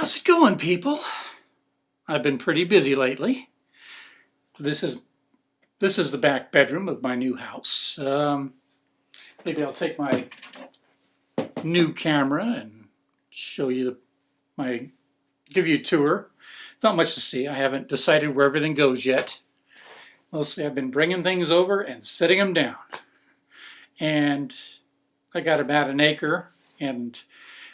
How's it going, people? I've been pretty busy lately. This is this is the back bedroom of my new house. Um, maybe I'll take my new camera and show you the my give you a tour. Not much to see. I haven't decided where everything goes yet. Mostly I've been bringing things over and setting them down. And I got about an acre and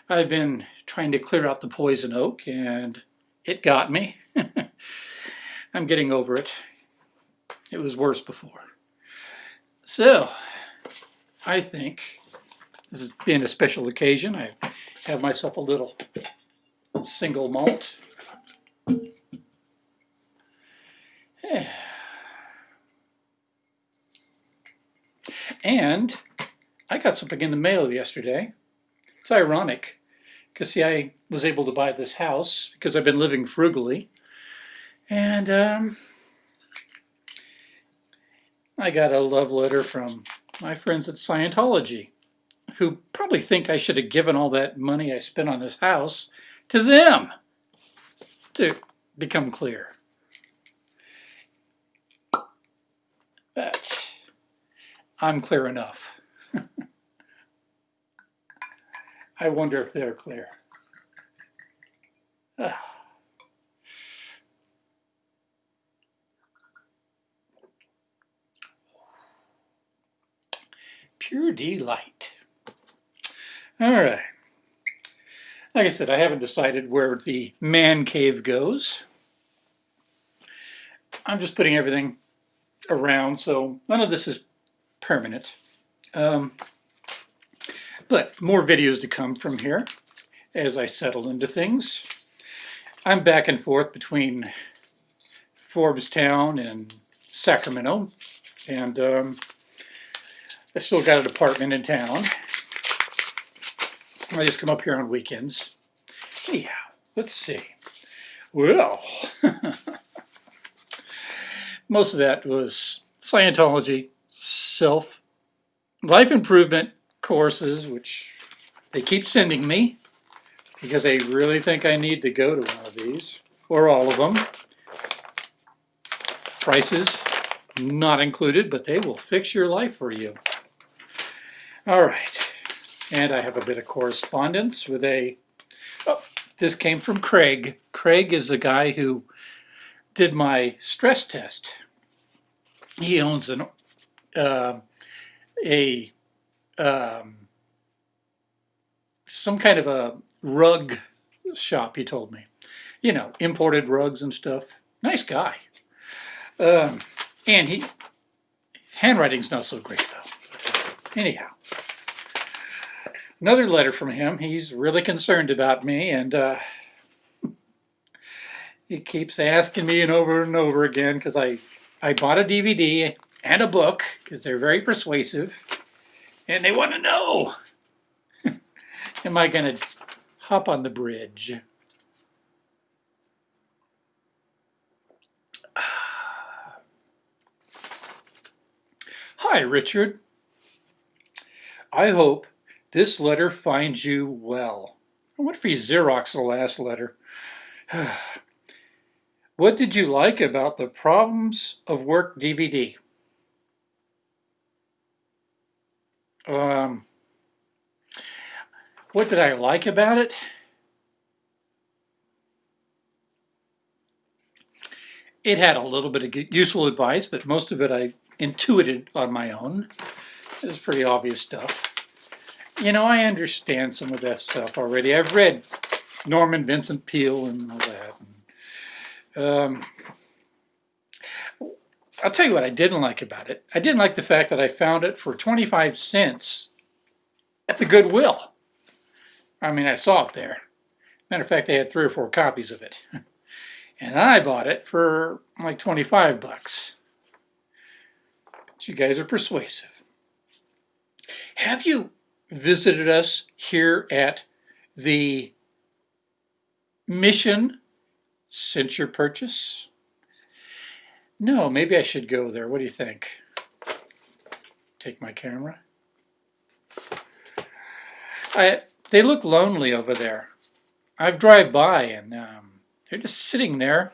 I've been trying to clear out the poison oak and it got me. I'm getting over it. It was worse before. So, I think this is being a special occasion. I have myself a little single malt. And I got something in the mail yesterday. It's ironic because see I was able to buy this house because I've been living frugally and um, I got a love letter from my friends at Scientology who probably think I should have given all that money I spent on this house to them to become clear. But I'm clear enough. I wonder if they're clear. Pure delight. All right. Like I said, I haven't decided where the man cave goes. I'm just putting everything around, so none of this is permanent. Um, but more videos to come from here as I settle into things. I'm back and forth between Town and Sacramento, and um, I still got an apartment in town. I just come up here on weekends. Anyhow, let's see. Well, most of that was Scientology, self, life improvement, courses, which they keep sending me because they really think I need to go to one of these, or all of them. Prices not included, but they will fix your life for you. All right, and I have a bit of correspondence with a, oh, this came from Craig. Craig is the guy who did my stress test. He owns an, uh, a um, some kind of a rug shop, he told me. You know, imported rugs and stuff. Nice guy. Um, and he, handwriting's not so great though. Anyhow, another letter from him. He's really concerned about me and uh, he keeps asking me and over and over again because I, I bought a DVD and a book because they're very persuasive and they want to know, am I going to hop on the bridge? Hi, Richard. I hope this letter finds you well. I wonder if he Xerox the last letter. what did you like about the Problems of Work DVD? Um, what did I like about it? It had a little bit of useful advice, but most of it I intuited on my own. It was pretty obvious stuff. You know, I understand some of that stuff already. I've read Norman Vincent Peale and all that. Um, I'll tell you what I didn't like about it. I didn't like the fact that I found it for 25 cents at the Goodwill. I mean, I saw it there. Matter of fact, they had three or four copies of it. and I bought it for like 25 bucks. But you guys are persuasive. Have you visited us here at the Mission since your purchase? No, maybe I should go there. What do you think? Take my camera. I, they look lonely over there. I've drive by and um, they're just sitting there.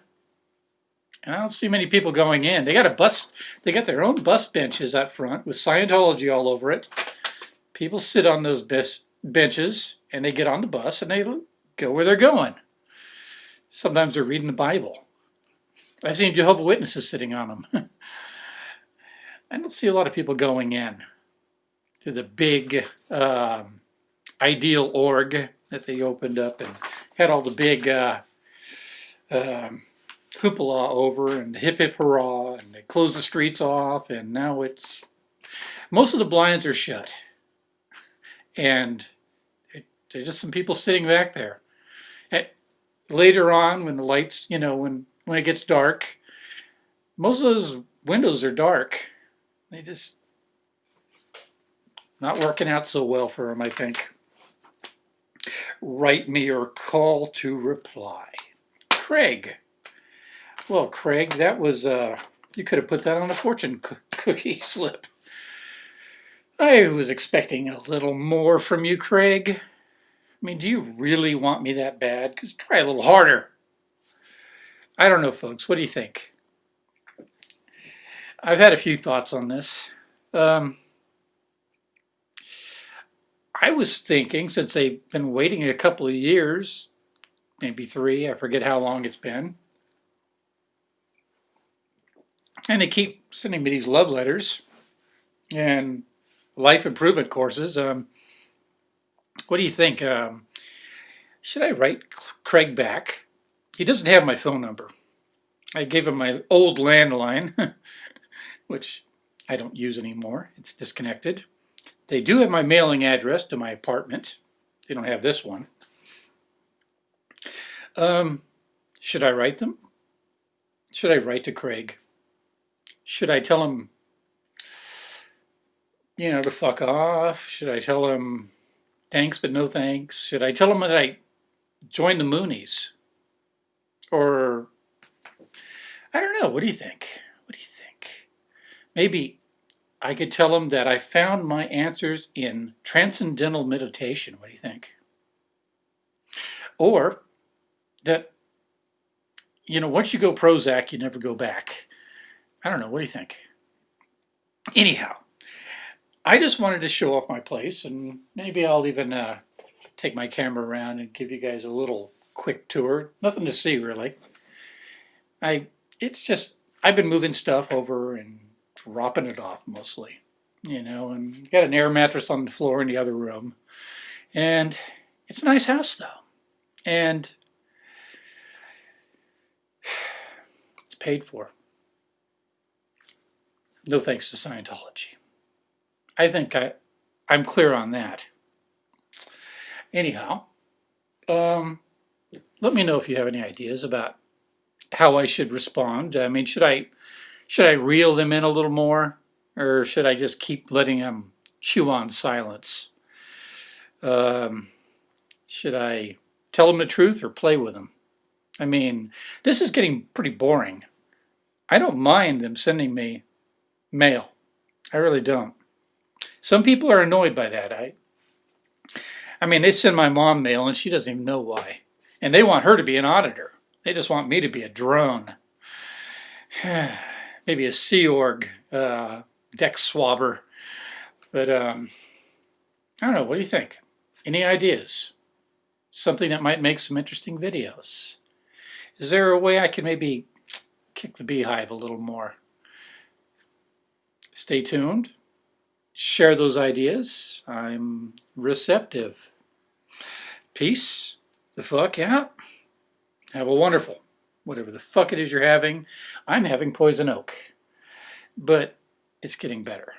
And I don't see many people going in. They got a bus. They got their own bus benches up front with Scientology all over it. People sit on those bus benches and they get on the bus and they go where they're going. Sometimes they're reading the Bible. I've seen Jehovah Witnesses sitting on them. I don't see a lot of people going in to the big um, ideal org that they opened up and had all the big uh, um, hoopla over and hip hip hurrah and they closed the streets off and now it's most of the blinds are shut and it, there's just some people sitting back there. later on when the lights, you know, when, when it gets dark, most of those windows are dark. They just not working out so well for them, I think. Write me or call to reply. Craig. Well, Craig, that was, uh, you could have put that on a fortune cookie slip. I was expecting a little more from you, Craig. I mean, do you really want me that bad? Because try a little harder. I don't know, folks. What do you think? I've had a few thoughts on this. Um, I was thinking, since they've been waiting a couple of years, maybe three, I forget how long it's been, and they keep sending me these love letters and life improvement courses. Um, what do you think? Um, should I write Craig back? He doesn't have my phone number. I gave him my old landline, which I don't use anymore. It's disconnected. They do have my mailing address to my apartment. They don't have this one. Um, should I write them? Should I write to Craig? Should I tell him, you know, to fuck off? Should I tell him thanks but no thanks? Should I tell him that I joined the Moonies? Or, I don't know, what do you think? What do you think? Maybe I could tell them that I found my answers in transcendental meditation. What do you think? Or that, you know, once you go Prozac, you never go back. I don't know. What do you think? Anyhow, I just wanted to show off my place, and maybe I'll even uh, take my camera around and give you guys a little quick tour. Nothing to see, really. I, it's just, I've been moving stuff over and dropping it off mostly, you know, and got an air mattress on the floor in the other room. And it's a nice house though. And it's paid for. No thanks to Scientology. I think I, I'm clear on that. Anyhow, um, let me know if you have any ideas about how I should respond. I mean, should I should I reel them in a little more? Or should I just keep letting them chew on silence? Um, should I tell them the truth or play with them? I mean, this is getting pretty boring. I don't mind them sending me mail. I really don't. Some people are annoyed by that. I, I mean, they send my mom mail and she doesn't even know why. And they want her to be an auditor. They just want me to be a drone. maybe a Sea Org uh, deck swabber. But um, I don't know, what do you think? Any ideas? Something that might make some interesting videos. Is there a way I can maybe kick the beehive a little more? Stay tuned. Share those ideas. I'm receptive. Peace the fuck out. Have a wonderful whatever the fuck it is you're having. I'm having poison oak, but it's getting better.